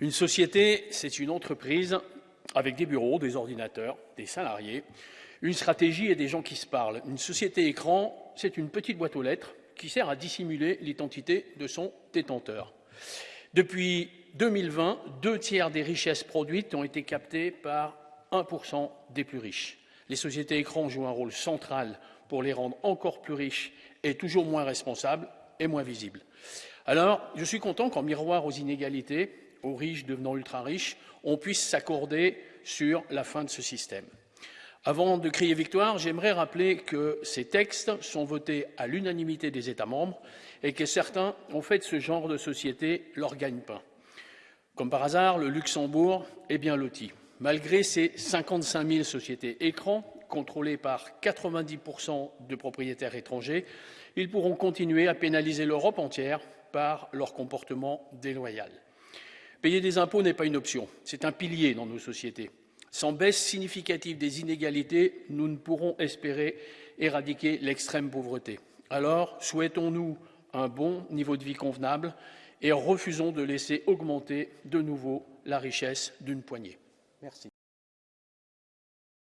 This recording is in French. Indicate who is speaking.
Speaker 1: Une société, c'est une entreprise avec des bureaux, des ordinateurs, des salariés, une stratégie et des gens qui se parlent. Une société écran, c'est une petite boîte aux lettres qui sert à dissimuler l'identité de son détenteur. Depuis 2020, deux tiers des richesses produites ont été captées par 1% des plus riches. Les sociétés écrans jouent un rôle central pour les rendre encore plus riches et toujours moins responsables et moins visibles. Alors, je suis content qu'en miroir aux inégalités, aux riches devenant ultra riches, on puisse s'accorder sur la fin de ce système. Avant de crier victoire, j'aimerais rappeler que ces textes sont votés à l'unanimité des États membres et que certains ont fait de ce genre de société leur gagne-pain. Comme par hasard, le Luxembourg est bien loti. Malgré ses 55 000 sociétés écrans, contrôlées par 90% de propriétaires étrangers, ils pourront continuer à pénaliser l'Europe entière par leur comportement déloyal. Payer des impôts n'est pas une option, c'est un pilier dans nos sociétés. Sans baisse significative des inégalités, nous ne pourrons espérer éradiquer l'extrême pauvreté. Alors, souhaitons-nous un bon niveau de vie convenable et refusons de laisser augmenter de nouveau la richesse d'une poignée. Merci.